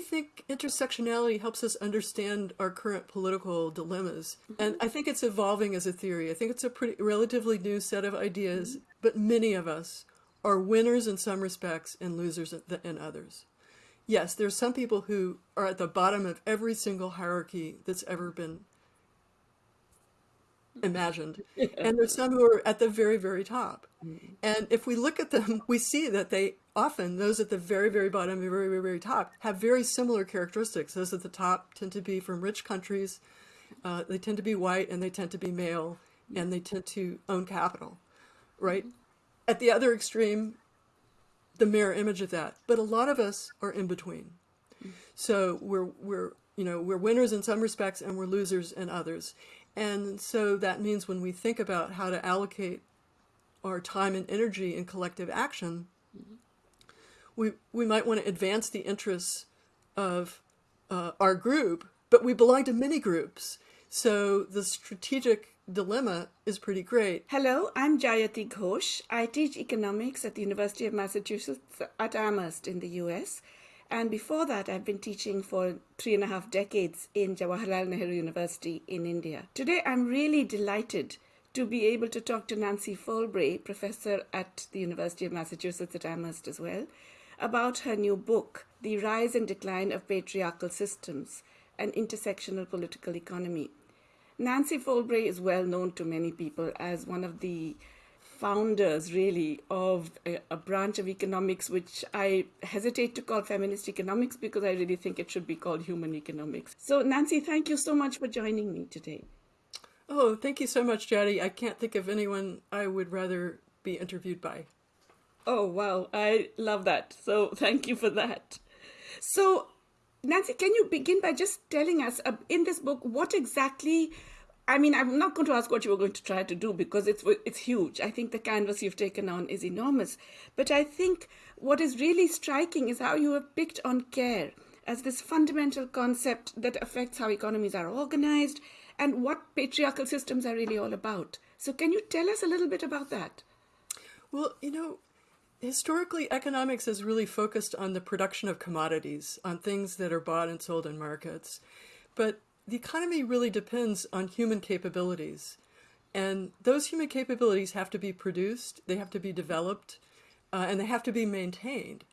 really think intersectionality helps us understand our current political dilemmas. Mm -hmm. And I think it's evolving as a theory. I think it's a pretty relatively new set of ideas, mm -hmm. but many of us are winners in some respects and losers in others. Yes, there's some people who are at the bottom of every single hierarchy that's ever been imagined. And there's some who are at the very, very top. Mm. And if we look at them, we see that they often, those at the very, very bottom, very, very, very top, have very similar characteristics. Those at the top tend to be from rich countries. Uh, they tend to be white and they tend to be male and they tend to own capital, right? At the other extreme, the mirror image of that. But a lot of us are in between. So we're, we're, you know, we're winners in some respects and we're losers in others. And so that means when we think about how to allocate our time and energy in collective action, we, we might want to advance the interests of uh, our group, but we belong to many groups. So the strategic dilemma is pretty great. Hello, I'm Jayati Ghosh. I teach economics at the University of Massachusetts at Amherst in the US. And before that, I've been teaching for three and a half decades in Jawaharlal Nehru University in India. Today, I'm really delighted to be able to talk to Nancy Folbre, professor at the University of Massachusetts at Amherst as well, about her new book, The Rise and Decline of Patriarchal Systems, an Intersectional Political Economy. Nancy Folbre is well known to many people as one of the founders really of a, a, branch of economics which I hesitate to call feminist economics because I really think it should be called human economics. So Nancy, thank you so much for joining me today. Oh, thank you so much, Jayati. I can't think of anyone I would rather be interviewed by. Oh, wow. I love that. So thank you for that. So Nancy, can you begin by just telling us uh, in this book what exactly I mean, I'm not going to ask what you were going to try to do because it's it's huge. I think the canvas you've taken on is enormous. But I think what is really striking is how you have picked on care as this fundamental concept that affects how economies are organized and what patriarchal systems are really all about. So can you tell us a little bit about that? Well, you know, historically economics has really focused on the production of commodities, on things that are bought and sold in markets. But the economy really depends on human capabilities. And those human capabilities have to be produced, they have to be developed, uh, and they have to be maintained.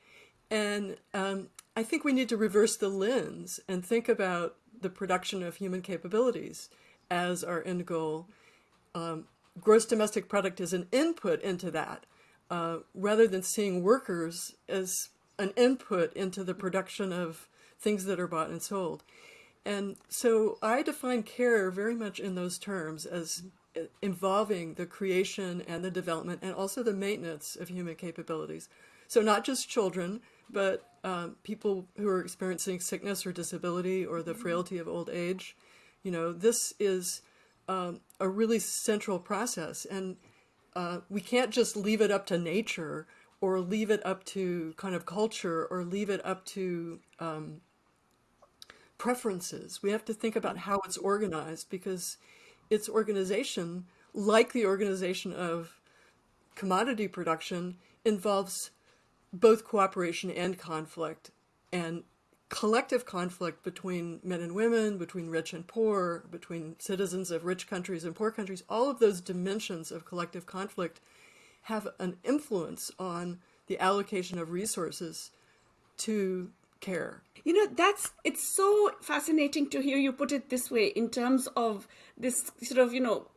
And um, I think we need to reverse the lens and think about the production of human capabilities as our end goal. Um, gross domestic product is an input into that, uh, rather than seeing workers as an input into the production of things that are bought and sold. And so I define care very much in those terms as involving the creation and the development and also the maintenance of human capabilities. So not just children, but um, people who are experiencing sickness or disability or the frailty of old age. You know, this is um, a really central process. And uh, we can't just leave it up to nature or leave it up to kind of culture or leave it up to um, preferences. We have to think about how it's organized because its organization, like the organization of commodity production, involves both cooperation and conflict and collective conflict between men and women, between rich and poor, between citizens of rich countries and poor countries, all of those dimensions of collective conflict have an influence on the allocation of resources to care. You know, that's it's so fascinating to hear you put it this way in terms of this sort of, you know,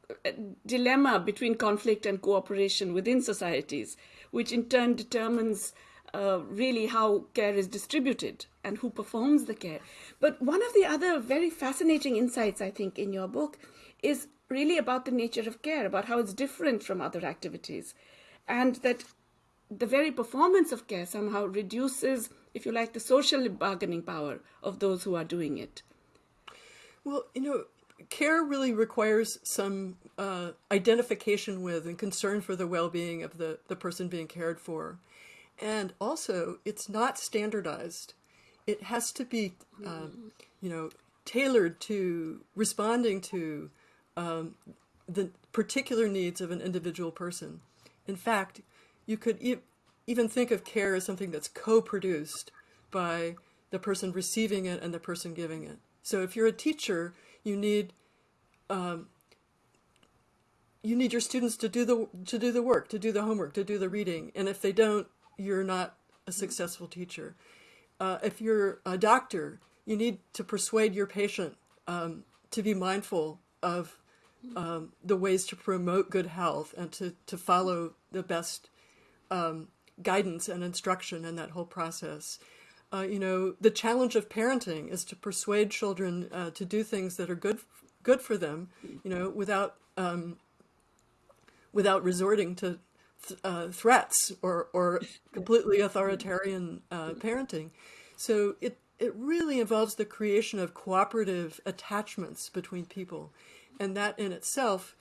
dilemma between conflict and cooperation within societies, which in turn determines uh, really how care is distributed and who performs the care. But one of the other very fascinating insights, I think, in your book is really about the nature of care, about how it's different from other activities, and that the very performance of care somehow reduces if you like, the social bargaining power of those who are doing it? Well, you know, care really requires some uh, identification with and concern for the well-being of the, the person being cared for. And also, it's not standardized. It has to be, um, you know, tailored to responding to um, the particular needs of an individual person. In fact, you could even think of care as something that's co-produced by the person receiving it and the person giving it. So if you're a teacher, you need um, you need your students to do the to do the work, to do the homework, to do the reading, and if they don't, you're not a successful teacher. Uh, if you're a doctor, you need to persuade your patient um, to be mindful of um, the ways to promote good health and to, to follow the best um, guidance and instruction in that whole process. Uh, you know, the challenge of parenting is to persuade children uh, to do things that are good good for them, you know, without um, without resorting to th uh, threats or, or completely authoritarian uh, parenting. So it, it really involves the creation of cooperative attachments between people. And that in itself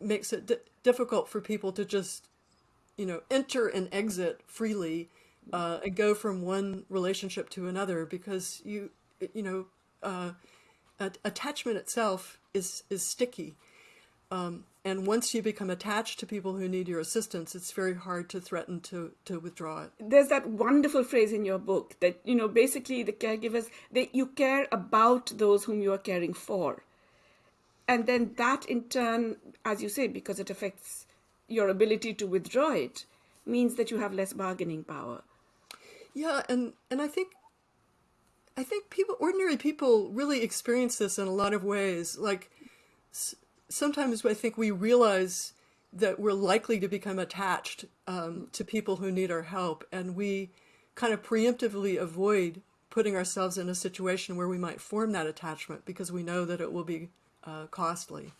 makes it difficult for people to just, you know, enter and exit freely uh, and go from one relationship to another because you, you know, uh, attachment itself is, is sticky. Um, and once you become attached to people who need your assistance, it's very hard to threaten to, to withdraw it. There's that wonderful phrase in your book that, you know, basically the caregivers, that you care about those whom you are caring for. And then that in turn, as you say, because it affects your ability to withdraw it, means that you have less bargaining power. Yeah, and, and I think I think people, ordinary people really experience this in a lot of ways. Like sometimes I think we realize that we're likely to become attached um, to people who need our help, and we kind of preemptively avoid putting ourselves in a situation where we might form that attachment because we know that it will be uh, costly.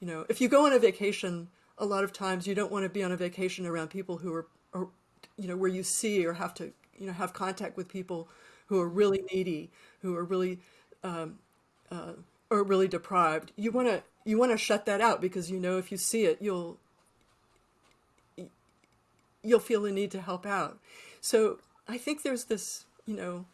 You know, if you go on a vacation, a lot of times you don't want to be on a vacation around people who are, you know, where you see or have to, you know, have contact with people who are really needy, who are really, um, uh, or really deprived. You want to you want to shut that out because you know if you see it, you'll you'll feel the need to help out. So I think there's this, you know,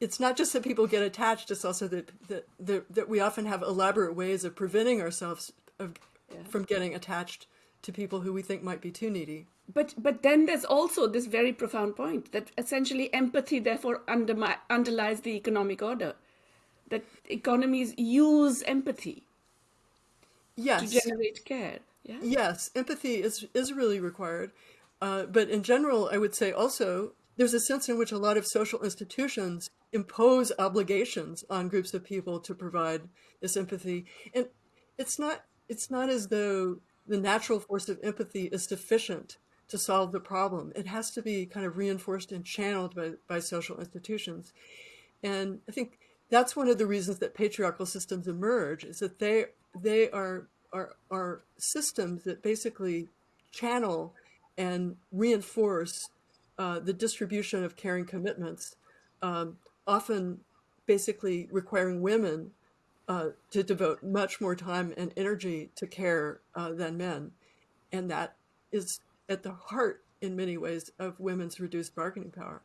it's not just that people get attached, it's also that that, that, that we often have elaborate ways of preventing ourselves of, yeah. from getting attached to people who we think might be too needy. But but then there's also this very profound point that essentially empathy therefore underlies the economic order. That economies use empathy yes. to generate care. Yeah? Yes, empathy is, is really required. Uh, but in general, I would say also there's a sense in which a lot of social institutions impose obligations on groups of people to provide this empathy. And it's not, it's not as though the natural force of empathy is sufficient to solve the problem. It has to be kind of reinforced and channeled by, by social institutions. And I think that's one of the reasons that patriarchal systems emerge is that they they are, are, are systems that basically channel and reinforce uh, the distribution of caring commitments, um, often basically requiring women uh, to devote much more time and energy to care uh, than men. And that is at the heart, in many ways, of women's reduced bargaining power.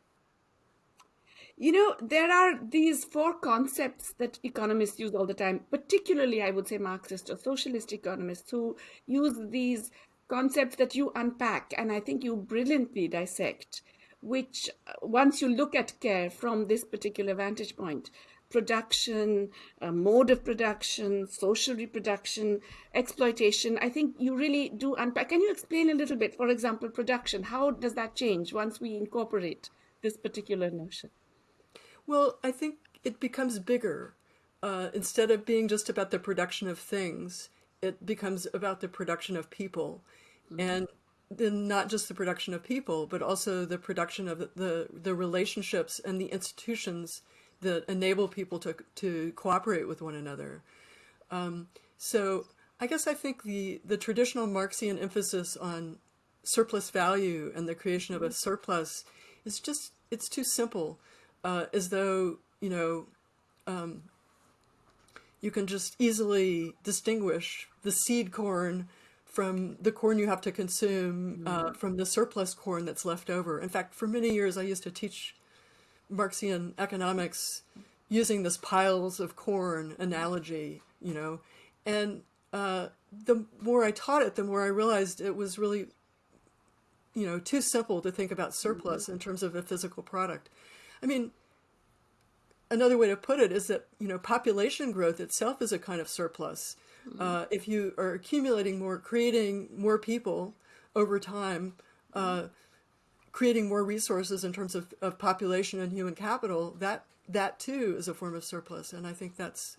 You know, there are these four concepts that economists use all the time, particularly, I would say, Marxist or socialist economists who use these concepts that you unpack and I think you brilliantly dissect, which uh, once you look at care from this particular vantage point, production, uh, mode of production, social reproduction, exploitation. I think you really do unpack. Can you explain a little bit, for example, production? How does that change once we incorporate this particular notion? Well, I think it becomes bigger. Uh, instead of being just about the production of things, it becomes about the production of people. Mm -hmm. And then not just the production of people, but also the production of the, the relationships and the institutions that enable people to, to cooperate with one another. Um, so I guess I think the, the traditional Marxian emphasis on surplus value and the creation of a surplus is just, it's too simple uh, as though, you know, um, you can just easily distinguish the seed corn from the corn you have to consume uh, mm-hmm. from the surplus corn that's left over. In fact, for many years, I used to teach Marxian economics using this piles of corn analogy, you know, and uh, the more I taught it, the more I realized it was really, you know, too simple to think about surplus in terms of a physical product. I mean, another way to put it is that you know population growth itself is a kind of surplus. Mm-hmm. Uh, if you are accumulating more, creating more people over time, uh, creating more resources in terms of, of population and human capital, that that too is a form of surplus. And I think that's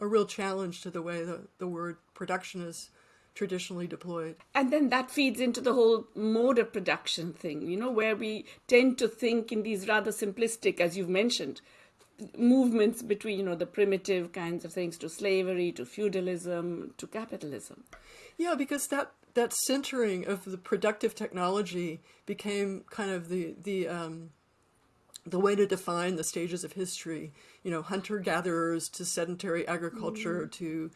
a real challenge to the way the, the word production is traditionally deployed. And then that feeds into the whole mode of production thing, you know, where we tend to think in these rather simplistic, as you've mentioned, movements between, you know, the primitive kinds of things to slavery, to feudalism, to capitalism. Yeah, because that that centering of the productive technology became kind of the the um, the way to define the stages of history. You know, hunter gatherers to sedentary agriculture mm. to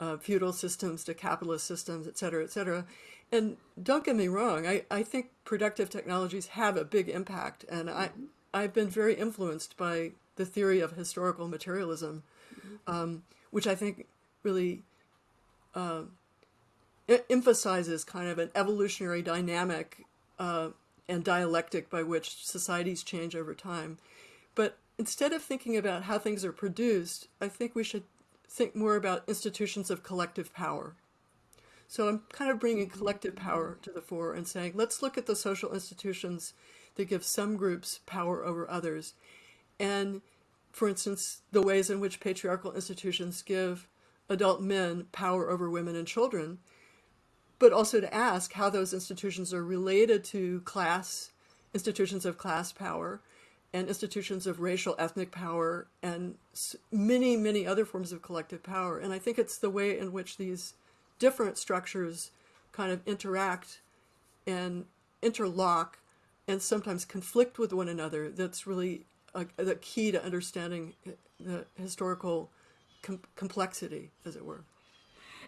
uh, feudal systems to capitalist systems, et cetera, et cetera. And don't get me wrong, I, I think productive technologies have a big impact, and I mm-hmm. I've been very influenced by the theory of historical materialism, mm-hmm. um, which I think really uh, emphasizes kind of an evolutionary dynamic uh, and dialectic by which societies change over time. But instead of thinking about how things are produced, I think we should think more about institutions of collective power. So I'm kind of bringing collective power to the fore and saying, let's look at the social institutions that give some groups power over others. And for instance, the ways in which patriarchal institutions give adult men power over women and children but also to ask how those institutions are related to class, institutions of class power, and institutions of racial ethnic power, and many, many other forms of collective power. And I think it's the way in which these different structures kind of interact and interlock and sometimes conflict with one another that's really the key to understanding uh, the historical com complexity, as it were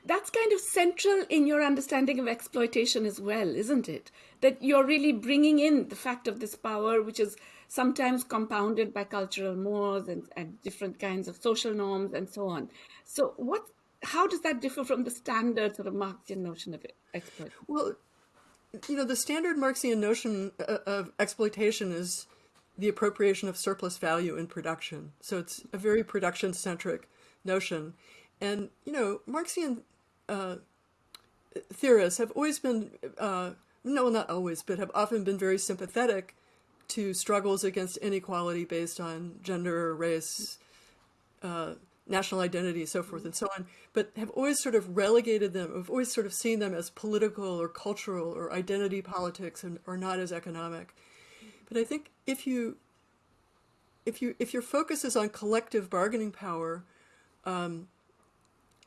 that's kind of central in your understanding of exploitation as well, isn't it? That you're really bringing in the fact of this power, which is sometimes compounded by cultural mores and, and different kinds of social norms and so on. So, what? How does that differ from the standard sort of Marxian notion of exploitation? Well, you know, the standard Marxian notion uh, of exploitation is the appropriation of surplus value in production. So it's a very production centric notion. And, you know, Marxian uh, theorists have always been, uh, no, not always, but have often been very sympathetic to struggles against inequality based on gender, race, uh, national identity, so forth and so on, but have always sort of relegated them, have always sort of seen them as political or cultural or identity politics and or not as economic. But I think if you if you if your focus is on collective bargaining power, um,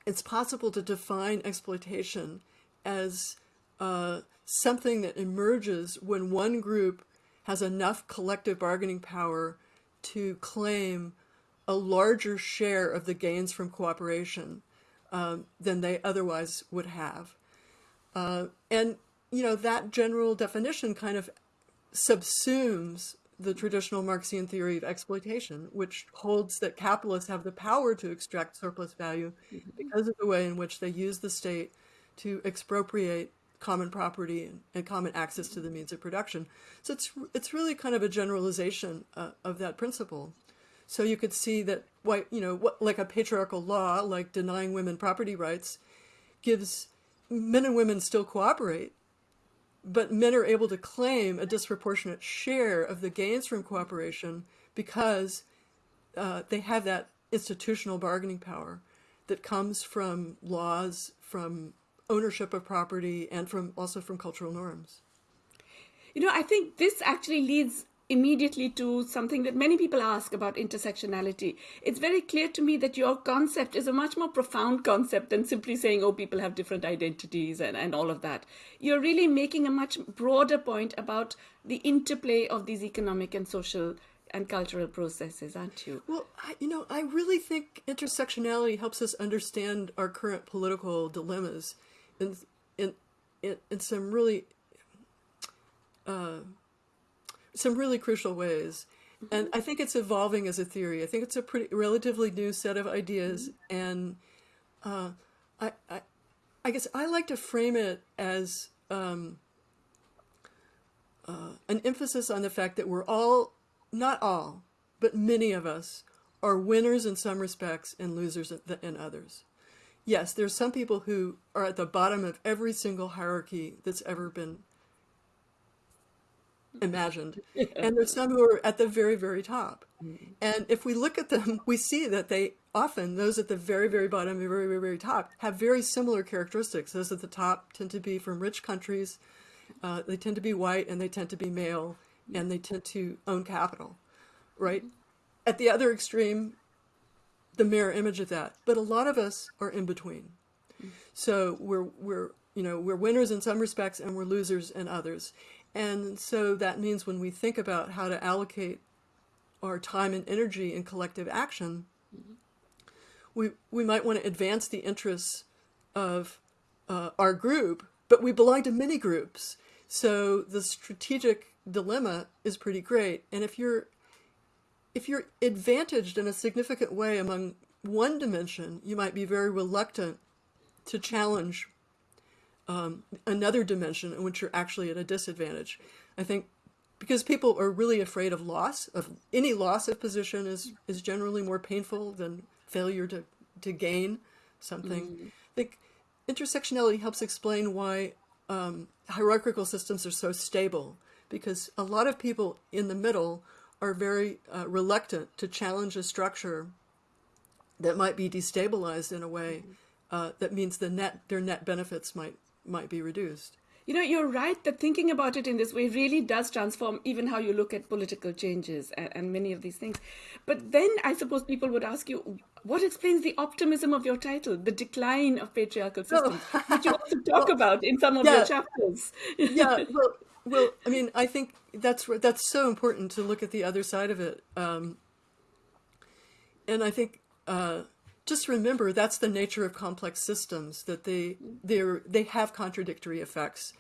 it's possible to define exploitation as uh, something that emerges when one group has enough collective bargaining power to claim a larger share of the gains from cooperation um, than they otherwise would have. Uh, and, you know, that general definition kind of subsumes the traditional Marxian theory of exploitation, which holds that capitalists have the power to extract surplus value mm-hmm. because of the way in which they use the state to expropriate common property and, and common access to the means of production. So it's it's really kind of a generalization uh, of that principle. So you could see that why you know what like a patriarchal law like denying women property rights gives men and women still cooperate but men are able to claim a disproportionate share of the gains from cooperation because uh, they have that institutional bargaining power that comes from laws, from ownership of property, and from also from cultural norms. You know, I think this actually leads immediately to something that many people ask about intersectionality. It's very clear to me that your concept is a much more profound concept than simply saying, oh, people have different identities and, and all of that. You're really making a much broader point about the interplay of these economic and social and cultural processes, aren't you? Well, I, you know, I really think intersectionality helps us understand our current political dilemmas in, in, in, in some really uh, some really crucial ways. And I think it's evolving as a theory. I think it's a pretty relatively new set of ideas, and uh, I, I, I guess I like to frame it as um, uh, an emphasis on the fact that we're all, not all, but many of us are winners in some respects and losers in others. Yes, there's some people who are at the bottom of every single hierarchy that's ever been imagined. And there's some who are at the very, very top. Mm-hmm. And if we look at them, we see that they often, those at the very, very bottom, very, very, very top, have very similar characteristics. Those at the top tend to be from rich countries, uh, they tend to be white, and they tend to be male, and they tend to own capital, right? Mm-hmm. At the other extreme, the mirror image of that. But a lot of us are in between. Mm-hmm. So we're, we're, you know, we're winners in some respects and we're losers in others. And so that means when we think about how to allocate our time and energy in collective action, we, we might want to advance the interests of uh, our group, but we belong to many groups. So the strategic dilemma is pretty great. And if you're if you're advantaged in a significant way among one dimension, you might be very reluctant to challenge um, another dimension in which you're actually at a disadvantage. I think because people are really afraid of loss, of any loss of position is, is generally more painful than failure to, to gain something. Mm. I think intersectionality helps explain why um, hierarchical systems are so stable because a lot of people in the middle are very uh, reluctant to challenge a structure that might be destabilized in a way uh, that means the net their net benefits might might be reduced. You know, you're right that thinking about it in this way really does transform even how you look at political changes and, and, many of these things. But then I suppose people would ask you, what explains the optimism of your title, The Decline of Patriarchal Systems, oh. which you also talk well, about in some of yeah, your chapters? yeah, well, well, I mean, I think that's that's so important to look at the other side of it. Um, and I think uh, just remember that's the nature of complex systems that they they they have contradictory effects.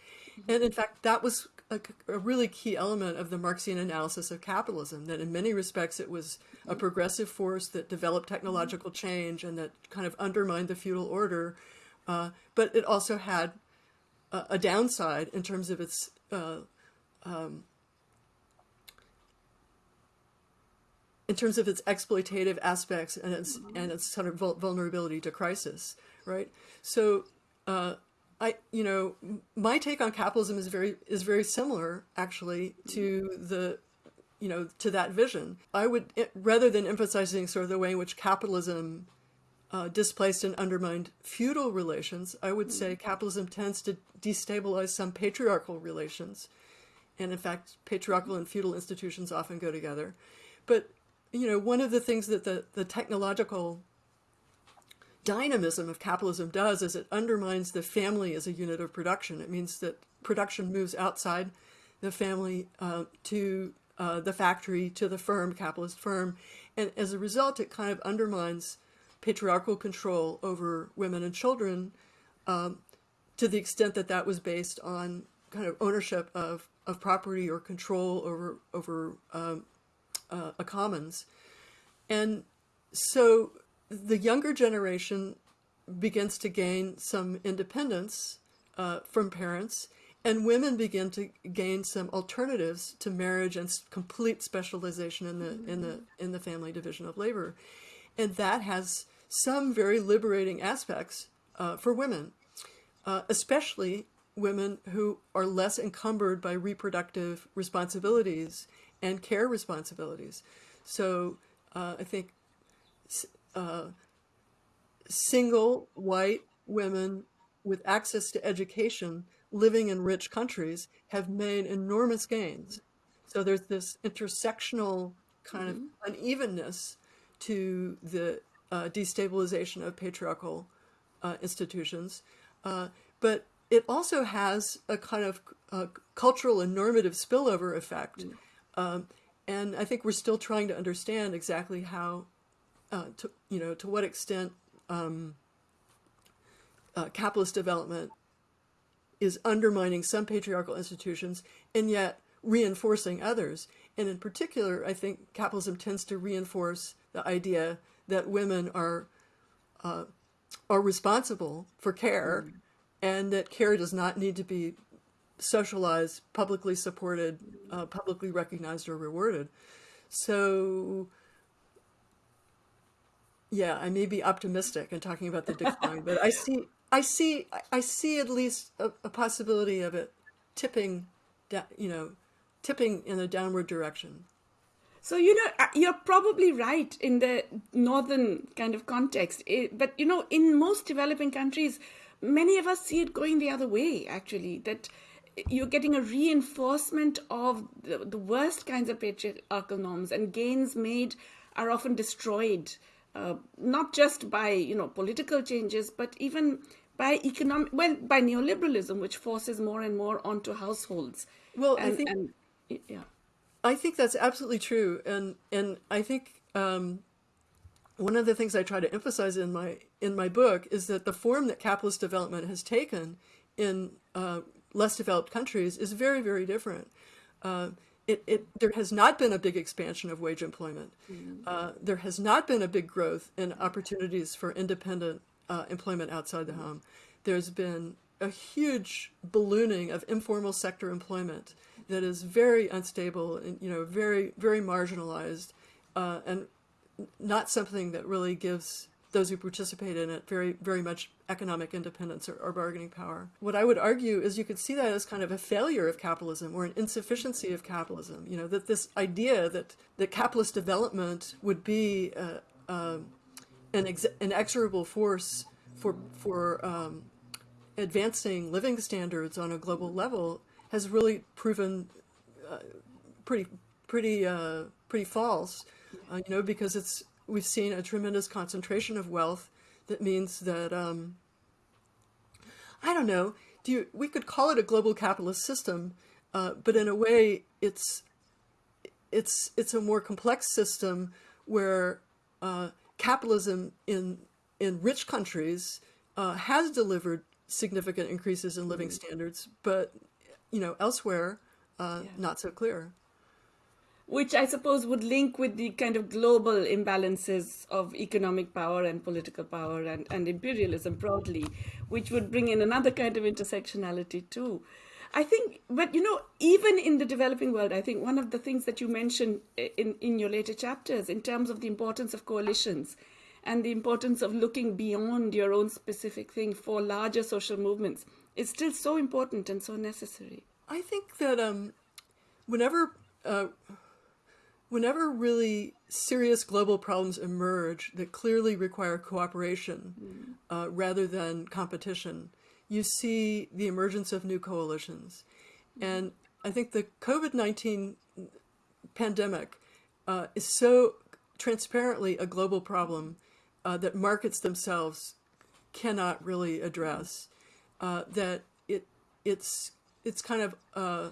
And in fact that was a, a, really key element of the marxian analysis of capitalism that in many respects it was a progressive force that developed technological change and that kind of undermined the feudal order. Uh, but it also had a, a, downside in terms of its uh, um, in terms of its exploitative aspects and its and its sort of vulnerability to crisis, right? So, uh, I you know my take on capitalism is very is very similar actually to the you know to that vision. I would rather than emphasizing sort of the way in which capitalism uh, displaced and undermined feudal relations, I would say capitalism tends to destabilize some patriarchal relations. And in fact, patriarchal and feudal institutions often go together. But you know, one of the things that the, the technological dynamism of capitalism does is it undermines the family as a unit of production. It means that production moves outside the family uh, to uh, the factory, to the firm, capitalist firm. And as a result, it kind of undermines patriarchal control over women and children um, to the extent that that was based on kind of ownership of, of property or control over, over um, uh, a commons. And so the younger generation begins to gain some independence uh, from parents and women begin to gain some alternatives to marriage and complete specialization in the in the in the family division of labor and that has some very liberating aspects uh, for women uh, especially women who are less encumbered by reproductive responsibilities and care responsibilities. So uh, I think uh, single white women with access to education living in rich countries have made enormous gains. So there's this intersectional kind mm -hmm. of mm-hmm. unevenness to the uh, destabilization of patriarchal uh, institutions. Uh, but it also has a kind of uh, cultural and normative spillover effect. Mm -hmm um, and I think we're still trying to understand exactly how, uh, to, you know, to what extent um, uh, capitalist development is undermining some patriarchal institutions and yet reinforcing others. And in particular, I think capitalism tends to reinforce the idea that women are uh, are responsible for care mm. and that care does not need to be socialized, publicly supported, uh, publicly recognized or rewarded. So yeah, I may be optimistic in talking about the decline, but I see, I see, I see at least a, a possibility of it tipping, you know, tipping in a downward direction. So, you know, uh, you're probably right in the northern kind of context. But, you know, in most developing countries, many of us see it going the other way, actually, that you're getting a reinforcement of the, the worst kinds of patriarchal norms and gains made are often destroyed uh, not just by you know political changes, but even by economic well by neoliberalism, which forces more and more onto households. Well, and, I think and, yeah, I think that's absolutely true, and and I think um, one of the things I try to emphasize in my in my book is that the form that capitalist development has taken in uh, less developed countries is very very different. Uh, it, it, there has not been a big expansion of wage employment. Mm-hmm. Uh, there has not been a big growth in opportunities for independent uh, employment outside the home. There's been a huge ballooning of informal sector employment that is very unstable and you know very very marginalized uh, and not something that really gives those who participate in it very, very much economic independence or, or, bargaining power. What I would argue is you could see that as kind of a failure of capitalism or an insufficiency of capitalism. You know, that this idea that, that capitalist development would be uh, um, an ex inexorable force for, for um, advancing living standards on a global level has really proven uh, pretty, pretty, uh, pretty false, uh, you know, because it's we've seen a tremendous concentration of wealth that means that, um, I don't know, do you, we could call it a global capitalist system, uh, but in a way it's, it's, it's a more complex system where uh, capitalism in, in rich countries uh, has delivered significant increases in living mm -hmm. standards, but you know, elsewhere, uh, yeah. not so clear which I suppose would link with the kind of global imbalances of economic power and political power and, and imperialism broadly, which would bring in another kind of intersectionality too. I think, but you know, even in the developing world, I think one of the things that you mentioned in, in your later chapters in terms of the importance of coalitions and the importance of looking beyond your own specific thing for larger social movements is still so important and so necessary. I think that um, whenever uh, whenever really serious global problems emerge that clearly require cooperation mm. uh, rather than competition, you see the emergence of new coalitions. Mm. And I think the COVID-19 pandemic uh, is so transparently a global problem uh, that markets themselves cannot really address, uh, that it it's it's kind of uh,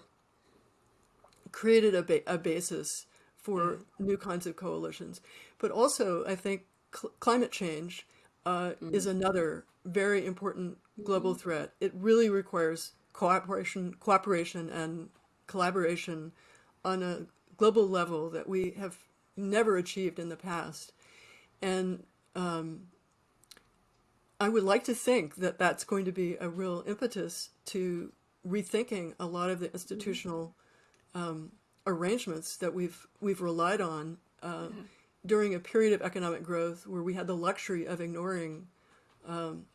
created a, ba a basis for new kinds of coalitions. But also, I think cl climate change uh, mm. is another very important global threat. It really requires cooperation, cooperation and collaboration on a global level that we have never achieved in the past. And um, I would like to think that that's going to be a real impetus to rethinking a lot of the institutional um, arrangements that we've we've relied on uh, yeah. during a period of economic growth where we had the luxury of ignoring um,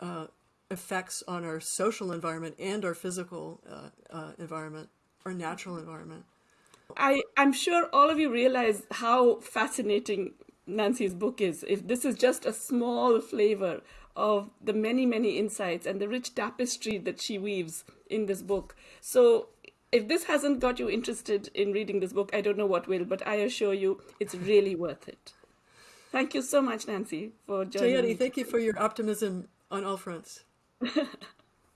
uh, effects on our social environment and our physical uh, uh, environment, our natural environment. I, I'm sure all of you realize how fascinating Nancy's book is. If this is just a small flavor of the many, many insights and the rich tapestry that she weaves in this book. So if this hasn't got you interested in reading this book, I don't know what will, but I assure you it's really worth it. Thank you so much, Nancy, for joining Jayati, thank you for your optimism on all fronts.